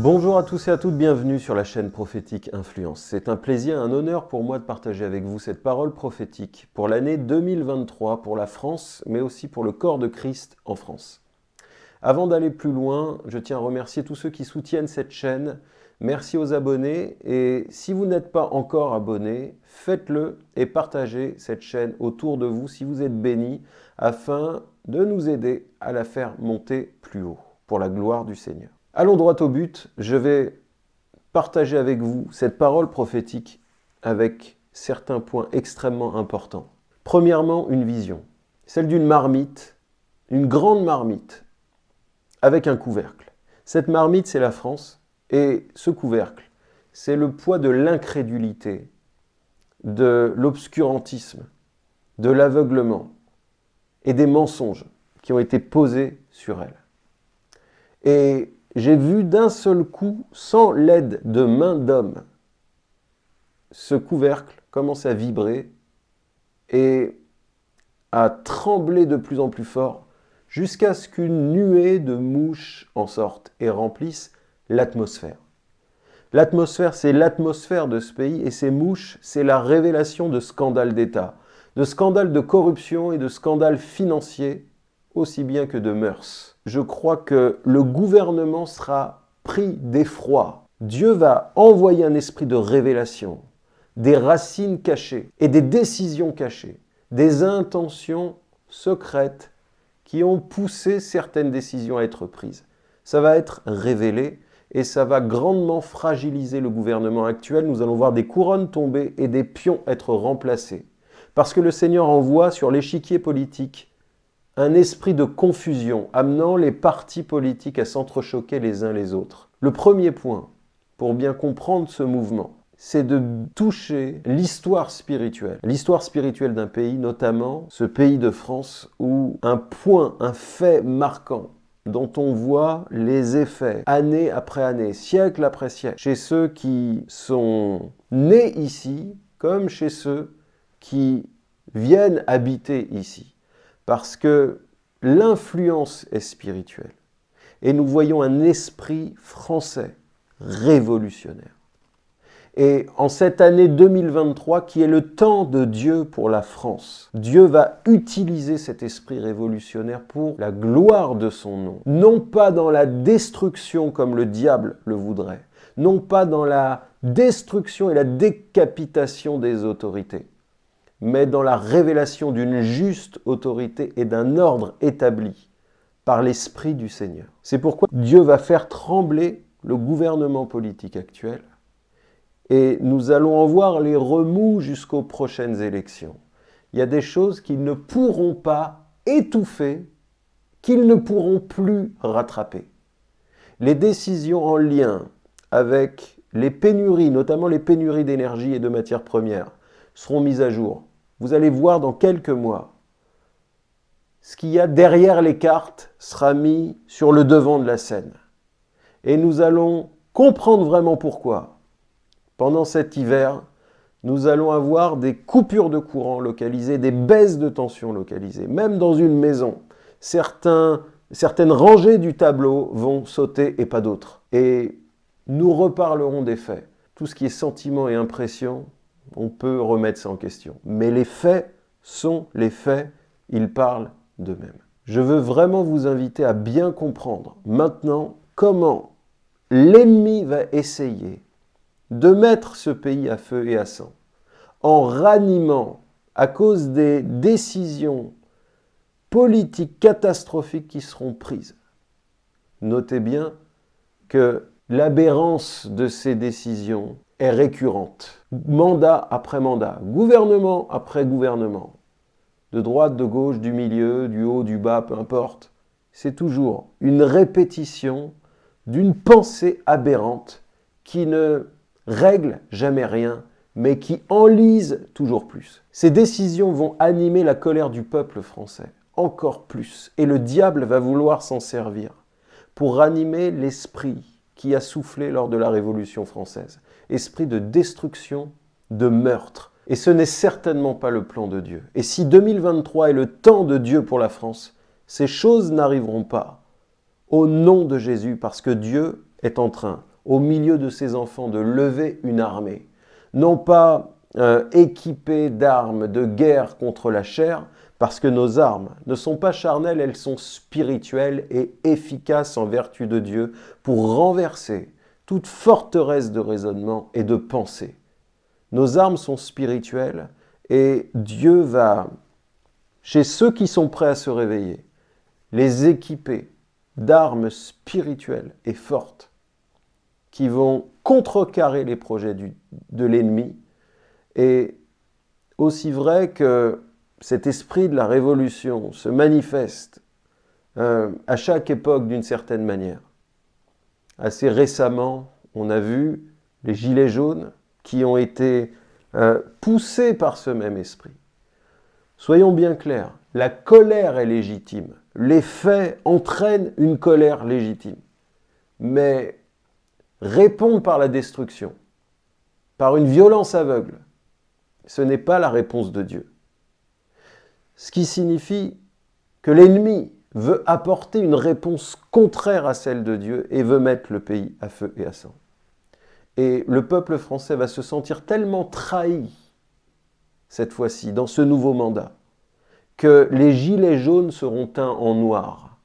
Bonjour à tous et à toutes, bienvenue sur la chaîne prophétique Influence. C'est un plaisir, un honneur pour moi de partager avec vous cette parole prophétique pour l'année 2023, pour la France, mais aussi pour le corps de Christ en France. Avant d'aller plus loin, je tiens à remercier tous ceux qui soutiennent cette chaîne. Merci aux abonnés et si vous n'êtes pas encore abonné, faites-le et partagez cette chaîne autour de vous si vous êtes bénis afin de nous aider à la faire monter plus haut pour la gloire du Seigneur. Allons droit au but, je vais partager avec vous cette parole prophétique avec certains points extrêmement importants. Premièrement, une vision, celle d'une marmite, une grande marmite, avec un couvercle. Cette marmite, c'est la France, et ce couvercle, c'est le poids de l'incrédulité, de l'obscurantisme, de l'aveuglement et des mensonges qui ont été posés sur elle. J'ai vu d'un seul coup, sans l'aide de main d'homme, ce couvercle commencer à vibrer et à trembler de plus en plus fort jusqu'à ce qu'une nuée de mouches en sorte et remplisse l'atmosphère. L'atmosphère, c'est l'atmosphère de ce pays et ces mouches, c'est la révélation de scandales d'État, de scandales de corruption et de scandales financiers, aussi bien que de mœurs je crois que le gouvernement sera pris d'effroi. Dieu va envoyer un esprit de révélation, des racines cachées et des décisions cachées, des intentions secrètes qui ont poussé certaines décisions à être prises. Ça va être révélé et ça va grandement fragiliser le gouvernement actuel. Nous allons voir des couronnes tomber et des pions être remplacés. Parce que le Seigneur envoie sur l'échiquier politique un esprit de confusion amenant les partis politiques à s'entrechoquer les uns les autres. Le premier point, pour bien comprendre ce mouvement, c'est de toucher l'histoire spirituelle. L'histoire spirituelle d'un pays, notamment ce pays de France, où un point, un fait marquant dont on voit les effets année après année, siècle après siècle, chez ceux qui sont nés ici, comme chez ceux qui viennent habiter ici parce que l'influence est spirituelle. Et nous voyons un esprit français révolutionnaire. Et en cette année 2023, qui est le temps de Dieu pour la France, Dieu va utiliser cet esprit révolutionnaire pour la gloire de son nom. Non pas dans la destruction comme le diable le voudrait, non pas dans la destruction et la décapitation des autorités, mais dans la révélation d'une juste autorité et d'un ordre établi par l'Esprit du Seigneur. C'est pourquoi Dieu va faire trembler le gouvernement politique actuel et nous allons en voir les remous jusqu'aux prochaines élections. Il y a des choses qu'ils ne pourront pas étouffer, qu'ils ne pourront plus rattraper. Les décisions en lien avec les pénuries, notamment les pénuries d'énergie et de matières premières, seront mises à jour. Vous allez voir dans quelques mois, ce qu'il y a derrière les cartes sera mis sur le devant de la scène. Et nous allons comprendre vraiment pourquoi. Pendant cet hiver, nous allons avoir des coupures de courant localisées, des baisses de tension localisées. Même dans une maison, certains, certaines rangées du tableau vont sauter et pas d'autres. Et nous reparlerons des faits. Tout ce qui est sentiment et impression, on peut remettre ça en question. Mais les faits sont les faits, ils parlent d'eux-mêmes. Je veux vraiment vous inviter à bien comprendre maintenant comment l'ennemi va essayer de mettre ce pays à feu et à sang en ranimant à cause des décisions politiques catastrophiques qui seront prises. Notez bien que l'aberrance de ces décisions est récurrente. Mandat après mandat, gouvernement après gouvernement, de droite, de gauche, du milieu, du haut, du bas, peu importe. C'est toujours une répétition d'une pensée aberrante qui ne règle jamais rien, mais qui enlise toujours plus. Ces décisions vont animer la colère du peuple français, encore plus, et le diable va vouloir s'en servir pour ranimer l'esprit qui a soufflé lors de la Révolution française. Esprit de destruction, de meurtre. Et ce n'est certainement pas le plan de Dieu. Et si 2023 est le temps de Dieu pour la France, ces choses n'arriveront pas au nom de Jésus parce que Dieu est en train au milieu de ses enfants, de lever une armée. Non pas euh, équipée d'armes de guerre contre la chair, parce que nos armes ne sont pas charnelles, elles sont spirituelles et efficaces en vertu de Dieu pour renverser toute forteresse de raisonnement et de pensée. Nos armes sont spirituelles et Dieu va, chez ceux qui sont prêts à se réveiller, les équiper d'armes spirituelles et fortes qui vont contrecarrer les projets de l'ennemi. Et aussi vrai que cet esprit de la révolution se manifeste euh, à chaque époque d'une certaine manière. Assez récemment, on a vu les gilets jaunes qui ont été euh, poussés par ce même esprit. Soyons bien clairs, la colère est légitime. Les faits entraînent une colère légitime. Mais répondre par la destruction, par une violence aveugle, ce n'est pas la réponse de Dieu. Ce qui signifie que l'ennemi veut apporter une réponse contraire à celle de Dieu et veut mettre le pays à feu et à sang. Et le peuple français va se sentir tellement trahi, cette fois-ci, dans ce nouveau mandat, que les gilets jaunes seront teints en noir,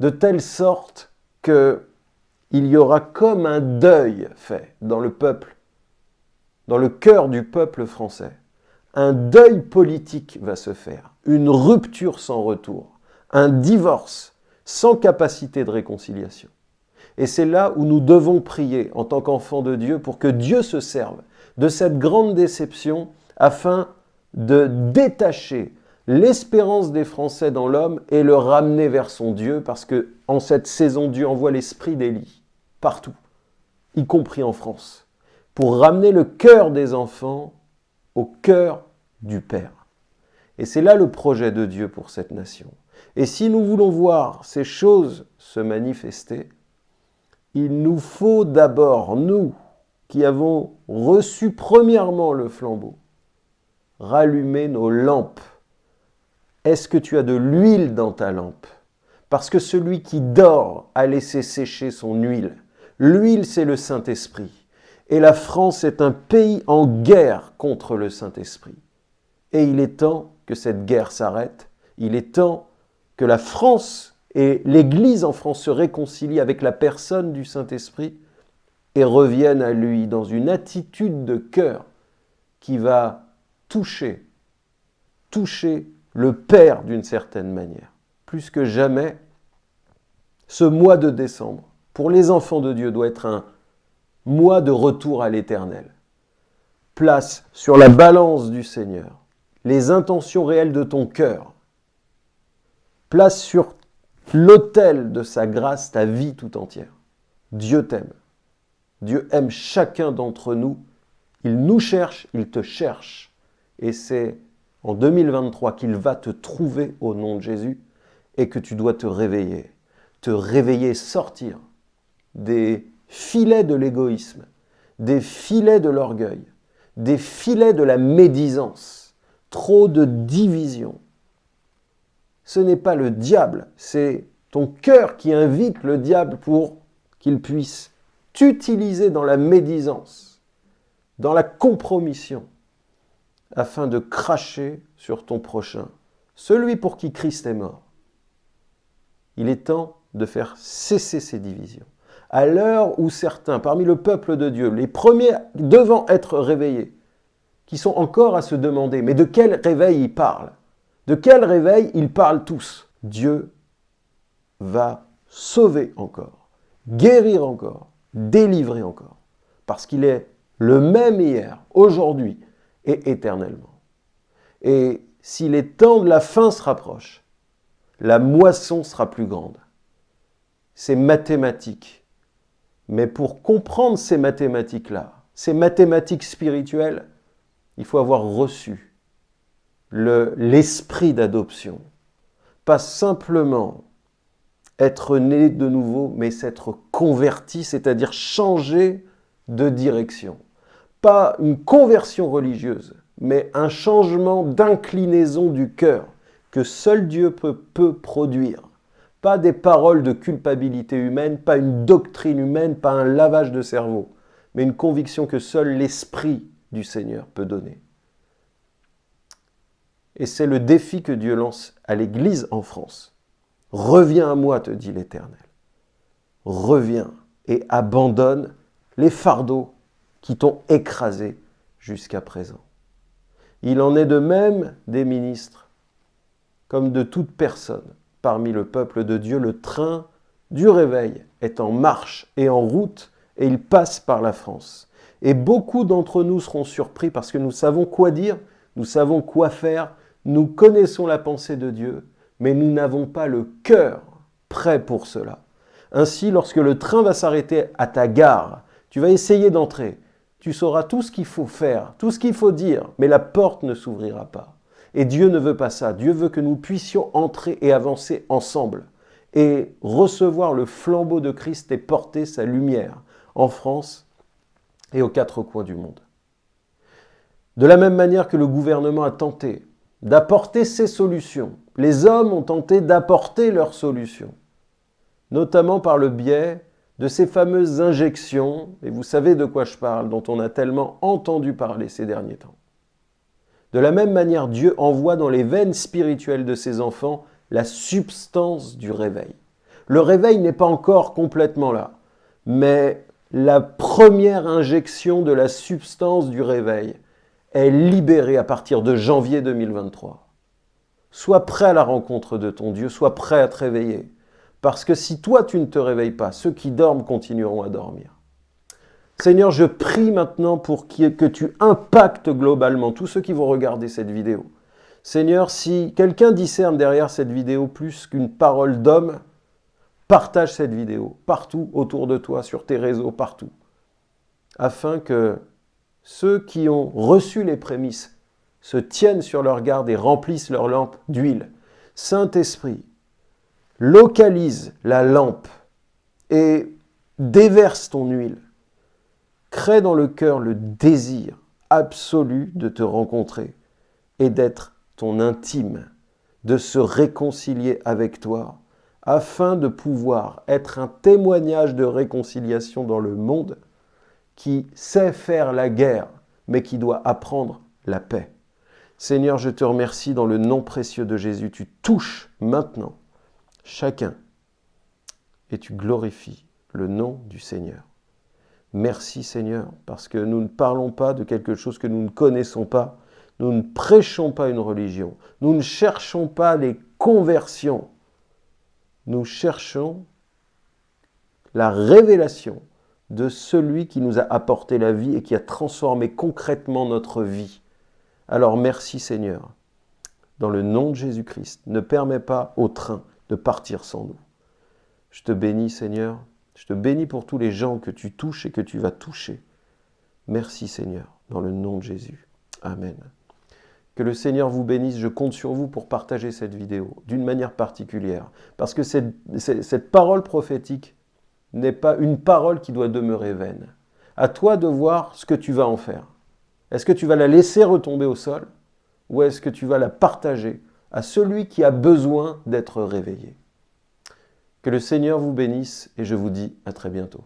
de telle sorte qu'il y aura comme un deuil fait dans le peuple, dans le cœur du peuple français. Un deuil politique va se faire, une rupture sans retour, un divorce sans capacité de réconciliation. Et c'est là où nous devons prier en tant qu'enfants de Dieu pour que Dieu se serve de cette grande déception afin de détacher l'espérance des Français dans l'homme et le ramener vers son Dieu parce que en cette saison, Dieu envoie l'esprit d'Élie partout, y compris en France, pour ramener le cœur des enfants au cœur du Père. Et c'est là le projet de Dieu pour cette nation. Et si nous voulons voir ces choses se manifester, il nous faut d'abord, nous, qui avons reçu premièrement le flambeau, rallumer nos lampes. Est-ce que tu as de l'huile dans ta lampe? Parce que celui qui dort a laissé sécher son huile. L'huile, c'est le Saint-Esprit. Et la France est un pays en guerre contre le Saint-Esprit. Et il est temps que cette guerre s'arrête. Il est temps que la France et l'Église en France se réconcilient avec la personne du Saint-Esprit et reviennent à lui dans une attitude de cœur qui va toucher, toucher le Père d'une certaine manière. Plus que jamais, ce mois de décembre, pour les enfants de Dieu, doit être un mois de retour à l'éternel. Place sur la balance du Seigneur les intentions réelles de ton cœur. Place sur l'autel de sa grâce ta vie tout entière. Dieu t'aime. Dieu aime chacun d'entre nous. Il nous cherche, il te cherche. Et c'est en 2023 qu'il va te trouver au nom de Jésus et que tu dois te réveiller. Te réveiller, sortir des filets de l'égoïsme, des filets de l'orgueil, des filets de la médisance, trop de division, ce n'est pas le diable, c'est ton cœur qui invite le diable pour qu'il puisse t'utiliser dans la médisance, dans la compromission, afin de cracher sur ton prochain, celui pour qui Christ est mort. Il est temps de faire cesser ces divisions. À l'heure où certains, parmi le peuple de Dieu, les premiers devant être réveillés, qui sont encore à se demander, mais de quel réveil ils parlent? De quel réveil ils parlent tous? Dieu va sauver encore, guérir encore, délivrer encore, parce qu'il est le même hier, aujourd'hui et éternellement. Et si les temps de la fin se rapprochent, la moisson sera plus grande. C'est mathématique. Mais pour comprendre ces mathématiques-là, ces mathématiques spirituelles, il faut avoir reçu l'esprit d'adoption. Pas simplement être né de nouveau, mais s'être converti, c'est-à-dire changer de direction. Pas une conversion religieuse, mais un changement d'inclinaison du cœur que seul Dieu peut, peut produire Pas des paroles de culpabilité humaine, pas une doctrine humaine, pas un lavage de cerveau, mais une conviction que seul l'Esprit du Seigneur peut donner. Et c'est le défi que Dieu lance à l'Église en France. Reviens à moi, te dit l'Éternel. Reviens et abandonne les fardeaux qui t'ont écrasé jusqu'à présent. Il en est de même des ministres, comme de toute personne parmi le peuple de Dieu. Le train du réveil est en marche et en route, et il passe par la France. Et beaucoup d'entre nous seront surpris parce que nous savons quoi dire, nous savons quoi faire, nous connaissons la pensée de Dieu, mais nous n'avons pas le cœur prêt pour cela. Ainsi, lorsque le train va s'arrêter à ta gare, tu vas essayer d'entrer. Tu sauras tout ce qu'il faut faire, tout ce qu'il faut dire, mais la porte ne s'ouvrira pas. Et Dieu ne veut pas ça. Dieu veut que nous puissions entrer et avancer ensemble et recevoir le flambeau de Christ et porter sa lumière en France et aux quatre coins du monde. De la même manière que le gouvernement a tenté d'apporter ses solutions, les hommes ont tenté d'apporter leurs solutions, notamment par le biais de ces fameuses injections, et vous savez de quoi je parle, dont on a tellement entendu parler ces derniers temps. De la même manière, Dieu envoie dans les veines spirituelles de ses enfants la substance du réveil. Le réveil n'est pas encore complètement là, mais la première injection de la substance du réveil est libérée à partir de janvier 2023. Sois prêt à la rencontre de ton Dieu, sois prêt à te réveiller. Parce que si toi tu ne te réveilles pas, ceux qui dorment continueront à dormir. Seigneur, je prie maintenant pour que tu impactes globalement tous ceux qui vont regarder cette vidéo. Seigneur, si quelqu'un discerne derrière cette vidéo plus qu'une parole d'homme, partage cette vidéo partout autour de toi, sur tes réseaux, partout, afin que ceux qui ont reçu les prémices se tiennent sur leur garde et remplissent leur lampe d'huile. Saint-Esprit, localise la lampe et déverse ton huile crée dans le cœur le désir absolu de te rencontrer et d'être ton intime, de se réconcilier avec toi, afin de pouvoir être un témoignage de réconciliation dans le monde qui sait faire la guerre, mais qui doit apprendre la paix. Seigneur, je te remercie dans le nom précieux de Jésus. Tu touches maintenant chacun et tu glorifies le nom du Seigneur. Merci Seigneur, parce que nous ne parlons pas de quelque chose que nous ne connaissons pas. Nous ne prêchons pas une religion. Nous ne cherchons pas les conversions. Nous cherchons la révélation de celui qui nous a apporté la vie et qui a transformé concrètement notre vie. Alors merci Seigneur. Dans le nom de Jésus-Christ, ne permets pas au train de partir sans nous. Je te bénis Seigneur je te bénis pour tous les gens que tu touches et que tu vas toucher. Merci Seigneur, dans le nom de Jésus. Amen. Que le Seigneur vous bénisse. Je compte sur vous pour partager cette vidéo d'une manière particulière. Parce que cette, cette parole prophétique n'est pas une parole qui doit demeurer vaine. À toi de voir ce que tu vas en faire. Est-ce que tu vas la laisser retomber au sol ou est-ce que tu vas la partager à celui qui a besoin d'être réveillé? Que le Seigneur vous bénisse et je vous dis à très bientôt.